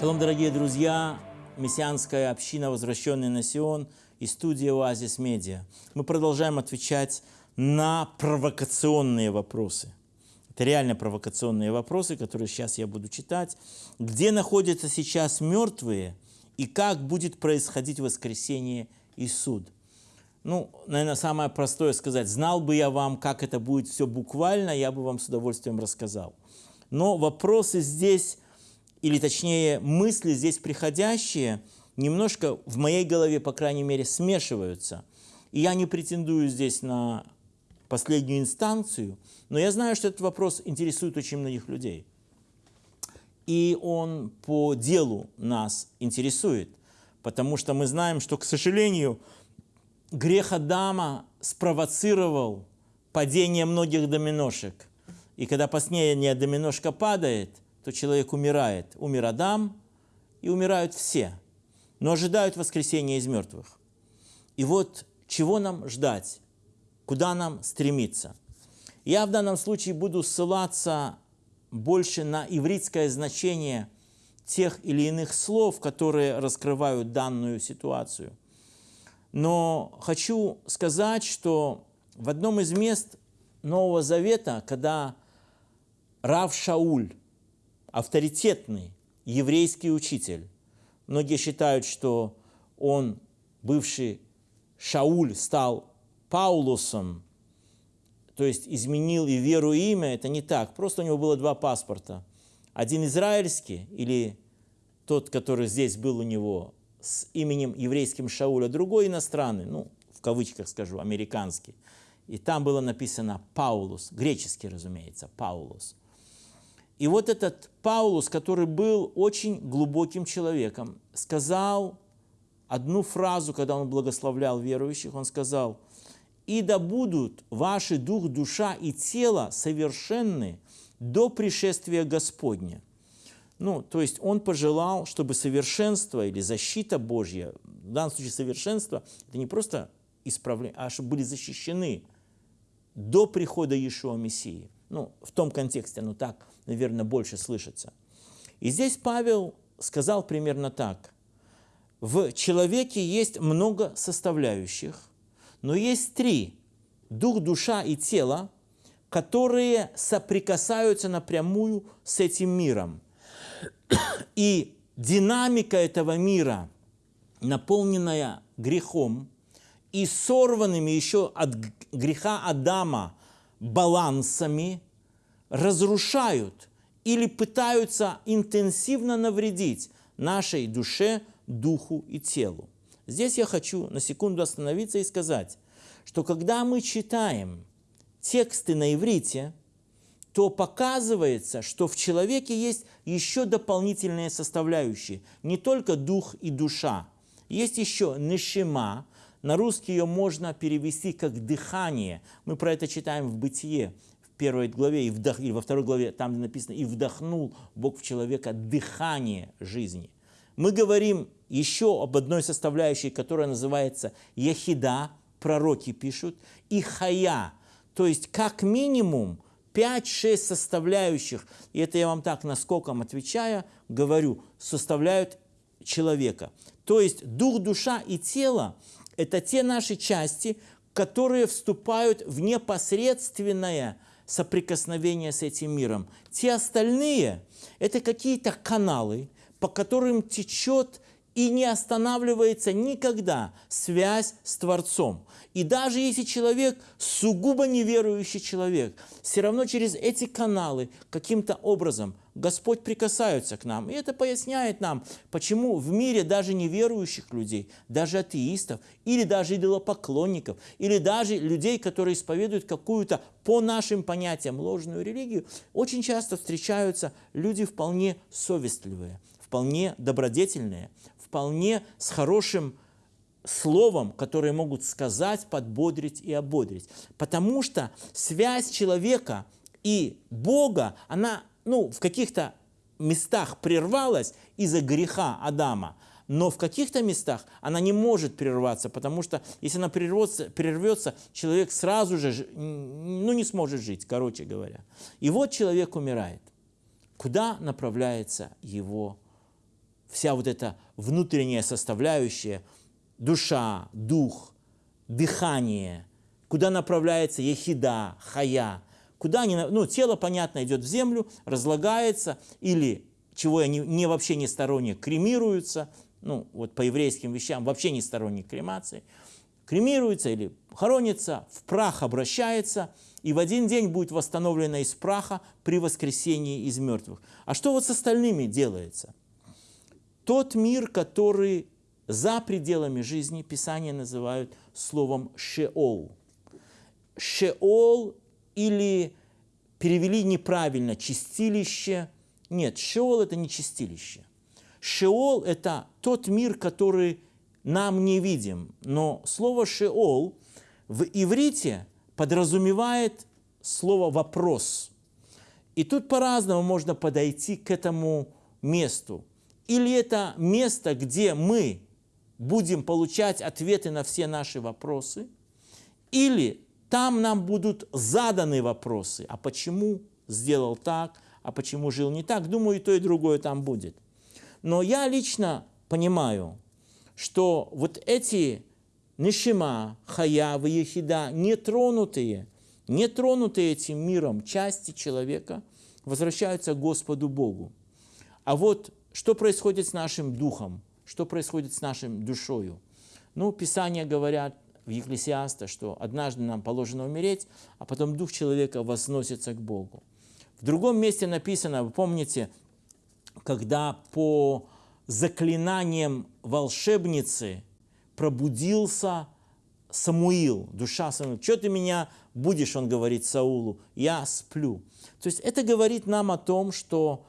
Шалом, дорогие друзья! Мессианская община «Возвращенный на Сион» и студия «Оазис Медиа». Мы продолжаем отвечать на провокационные вопросы. Это реально провокационные вопросы, которые сейчас я буду читать. Где находятся сейчас мертвые и как будет происходить воскресение и суд? Ну, наверное, самое простое сказать. Знал бы я вам, как это будет все буквально, я бы вам с удовольствием рассказал. Но вопросы здесь или точнее мысли здесь приходящие, немножко в моей голове, по крайней мере, смешиваются. И я не претендую здесь на последнюю инстанцию, но я знаю, что этот вопрос интересует очень многих людей. И он по делу нас интересует, потому что мы знаем, что, к сожалению, грех Адама спровоцировал падение многих доминошек. И когда последняя доминошка падает – то человек умирает. Умер Адам, и умирают все, но ожидают воскресения из мертвых. И вот чего нам ждать, куда нам стремиться? Я в данном случае буду ссылаться больше на ивритское значение тех или иных слов, которые раскрывают данную ситуацию. Но хочу сказать, что в одном из мест Нового Завета, когда Рав Шауль авторитетный еврейский учитель. Многие считают, что он, бывший Шауль, стал Паулусом, то есть изменил и веру, и имя. Это не так. Просто у него было два паспорта. Один израильский или тот, который здесь был у него с именем еврейским Шауля, другой иностранный, ну, в кавычках скажу, американский. И там было написано Паулус, греческий, разумеется, Паулус. И вот этот Паулус, который был очень глубоким человеком, сказал одну фразу, когда он благословлял верующих, он сказал, «И да будут ваши дух, душа и тело совершенны до пришествия Господня». Ну, то есть он пожелал, чтобы совершенство или защита Божья, в данном случае совершенство, это не просто исправление, а чтобы были защищены до прихода Иешуа Мессии. Ну, в том контексте, ну так, наверное, больше слышится. И здесь Павел сказал примерно так. В человеке есть много составляющих, но есть три – дух, душа и тело, которые соприкасаются напрямую с этим миром. И динамика этого мира, наполненная грехом и сорванными еще от греха Адама балансами разрушают или пытаются интенсивно навредить нашей душе, духу и телу. Здесь я хочу на секунду остановиться и сказать, что когда мы читаем тексты на иврите, то показывается, что в человеке есть еще дополнительные составляющие, не только дух и душа. Есть еще нишима, на русский ее можно перевести как дыхание. Мы про это читаем в «Бытие», первой главе, и, вдох, и во второй главе, там написано «И вдохнул Бог в человека дыхание жизни». Мы говорим еще об одной составляющей, которая называется «Яхида», пророки пишут, и «Хая», то есть как минимум 5-6 составляющих, и это я вам так наскоком отвечая, говорю, составляют человека. То есть дух, душа и тело это те наши части, которые вступают в непосредственное соприкосновение с этим миром. Те остальные – это какие-то каналы, по которым течет и не останавливается никогда связь с Творцом. И даже если человек сугубо неверующий человек, все равно через эти каналы каким-то образом Господь прикасается к нам. И это поясняет нам, почему в мире даже неверующих людей, даже атеистов, или даже идолопоклонников, или даже людей, которые исповедуют какую-то по нашим понятиям ложную религию, очень часто встречаются люди вполне совестливые, вполне добродетельные, вполне с хорошим словом, которые могут сказать, подбодрить и ободрить. Потому что связь человека и Бога, она ну, в каких-то местах прервалась из-за греха Адама, но в каких-то местах она не может прерваться, потому что если она прервется, прервется, человек сразу же ну, не сможет жить, короче говоря. И вот человек умирает. Куда направляется его вся вот эта внутренняя составляющая, душа, дух, дыхание, куда направляется ехида, хая, куда они, ну, тело, понятно, идет в землю, разлагается, или, чего я не, не вообще не сторонник, кремируется, ну, вот по еврейским вещам вообще не сторонник кремации, кремируется или хоронится, в прах обращается, и в один день будет восстановлено из праха при воскресении из мертвых. А что вот с остальными делается? Тот мир, который за пределами жизни, Писание называют словом «шеол». «Шеол» или перевели неправильно «чистилище». Нет, «шеол» – это не чистилище. «Шеол» – это тот мир, который нам не видим. Но слово «шеол» в иврите подразумевает слово «вопрос». И тут по-разному можно подойти к этому месту. Или это место, где мы будем получать ответы на все наши вопросы, или там нам будут заданы вопросы, а почему сделал так, а почему жил не так. Думаю, и то, и другое там будет. Но я лично понимаю, что вот эти Нишима, Хаява, Ехида, нетронутые, нетронутые этим миром части человека, возвращаются к Господу Богу. А вот что происходит с нашим духом, что происходит с нашим душою? Ну, Писания говорят в Екклесиаста, что однажды нам положено умереть, а потом дух человека возносится к Богу. В другом месте написано, вы помните, когда по заклинаниям волшебницы пробудился Самуил, душа Самуила. Что ты меня будешь, он говорит Саулу, я сплю. То есть это говорит нам о том, что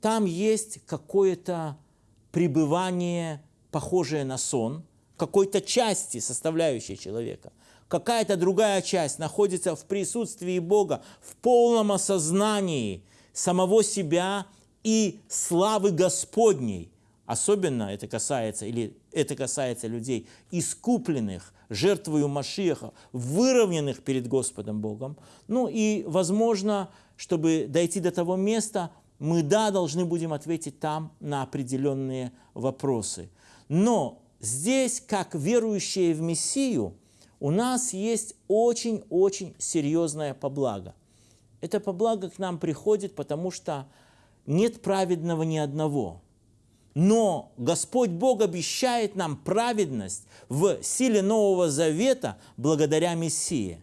там есть какое-то пребывание, похожее на сон, какой-то части, составляющей человека. Какая-то другая часть находится в присутствии Бога, в полном осознании самого себя и славы Господней. Особенно это касается, или это касается людей, искупленных жертвою Машиаха, выровненных перед Господом Богом. Ну и, возможно, чтобы дойти до того места, мы, да, должны будем ответить там на определенные вопросы. Но здесь, как верующие в Мессию, у нас есть очень-очень серьезная поблага. Это поблага к нам приходит, потому что нет праведного ни одного. Но Господь Бог обещает нам праведность в силе Нового Завета благодаря Мессии.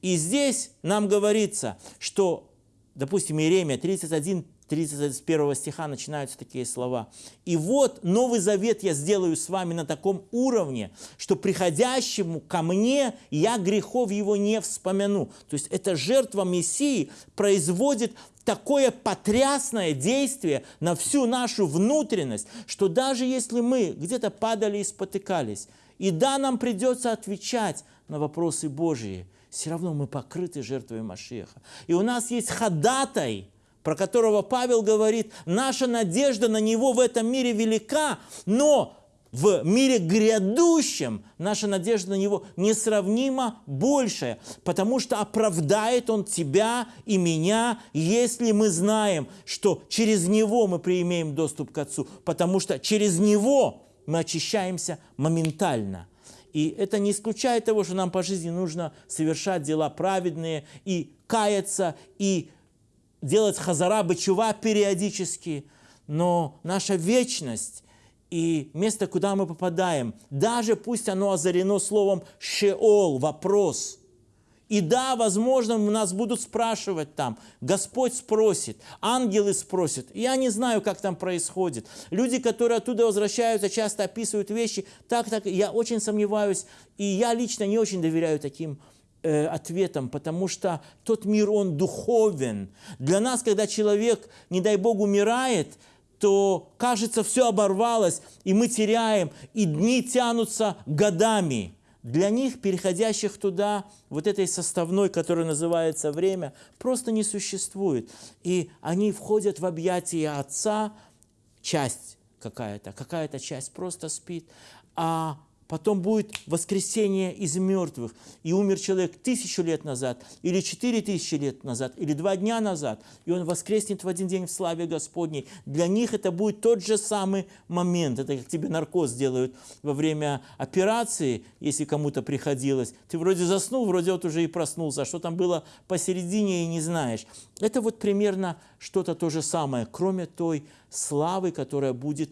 И здесь нам говорится, что, допустим, Иеремия 31, 31 стиха начинаются такие слова. «И вот Новый Завет я сделаю с вами на таком уровне, что приходящему ко мне я грехов его не вспомяну». То есть эта жертва Мессии производит такое потрясное действие на всю нашу внутренность, что даже если мы где-то падали и спотыкались, и да, нам придется отвечать на вопросы Божьи, все равно мы покрыты жертвой Машеха. И у нас есть ходатай – про которого Павел говорит, наша надежда на него в этом мире велика, но в мире грядущем наша надежда на Него несравнимо большая, потому что оправдает Он тебя и меня, если мы знаем, что через Него мы приимеем доступ к Отцу, потому что через Него мы очищаемся моментально. И это не исключает того, что нам по жизни нужно совершать дела праведные и каяться, и делать хазара, бычува периодически, но наша вечность и место, куда мы попадаем, даже пусть оно озарено словом «шеол», вопрос. И да, возможно, нас будут спрашивать там, Господь спросит, ангелы спросят. Я не знаю, как там происходит. Люди, которые оттуда возвращаются, часто описывают вещи. Так, так, я очень сомневаюсь, и я лично не очень доверяю таким э, ответом, потому что тот мир, он духовен. Для нас, когда человек, не дай Бог, умирает, то, кажется, все оборвалось, и мы теряем, и дни тянутся годами. Для них, переходящих туда, вот этой составной, которая называется время, просто не существует. И они входят в объятия Отца, часть какая-то, какая-то часть просто спит, а Потом будет воскресение из мертвых. И умер человек тысячу лет назад, или четыре тысячи лет назад, или два дня назад. И он воскреснет в один день в славе Господней. Для них это будет тот же самый момент. Это как тебе наркоз делают во время операции, если кому-то приходилось. Ты вроде заснул, вроде вот уже и проснулся. А что там было посередине и не знаешь. Это вот примерно что-то то же самое, кроме той славы, которая будет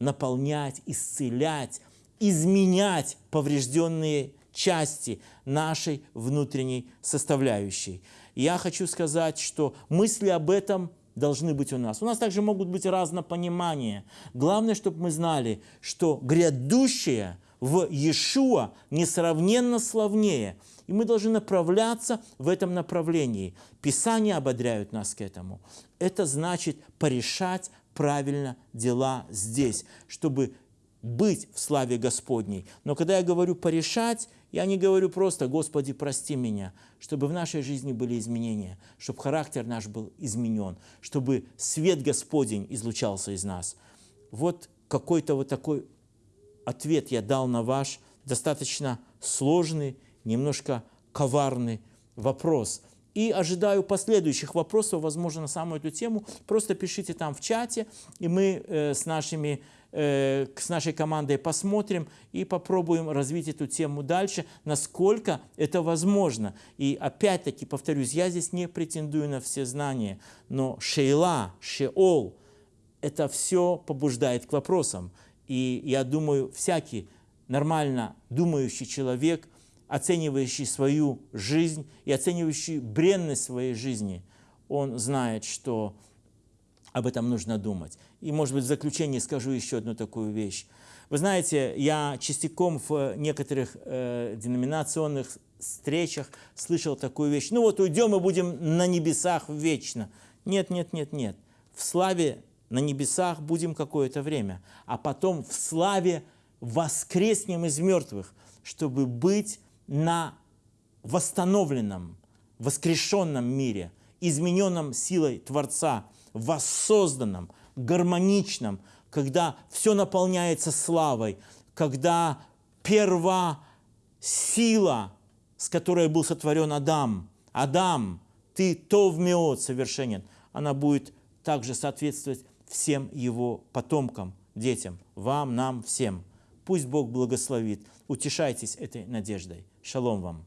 наполнять, исцелять, изменять поврежденные части нашей внутренней составляющей. я хочу сказать, что мысли об этом должны быть у нас. У нас также могут быть разнопонимания. Главное, чтобы мы знали, что грядущее в Иешуа несравненно славнее. И мы должны направляться в этом направлении. Писания ободряют нас к этому. Это значит порешать правильно дела здесь, чтобы быть в славе Господней. Но когда я говорю порешать, я не говорю просто «Господи, прости меня», чтобы в нашей жизни были изменения, чтобы характер наш был изменен, чтобы свет Господень излучался из нас. Вот какой-то вот такой ответ я дал на ваш достаточно сложный, немножко коварный вопрос – и ожидаю последующих вопросов, возможно, на самую эту тему. Просто пишите там в чате, и мы э, с, нашими, э, с нашей командой посмотрим и попробуем развить эту тему дальше, насколько это возможно. И опять-таки, повторюсь, я здесь не претендую на все знания, но шейла, шеол, это все побуждает к вопросам. И я думаю, всякий нормально думающий человек – оценивающий свою жизнь и оценивающий бренность своей жизни, он знает, что об этом нужно думать. И, может быть, в заключение скажу еще одну такую вещь. Вы знаете, я частиком в некоторых э, деноминационных встречах слышал такую вещь. Ну вот уйдем и будем на небесах вечно. Нет, нет, нет, нет. В славе на небесах будем какое-то время, а потом в славе воскреснем из мертвых, чтобы быть на восстановленном, воскрешенном мире, измененном силой Творца, воссозданном, гармоничном, когда все наполняется славой, когда перва сила, с которой был сотворен Адам, Адам, ты то вмеот совершенен, она будет также соответствовать всем его потомкам, детям, вам, нам, всем. Пусть Бог благословит. Утешайтесь этой надеждой. Шалом вам.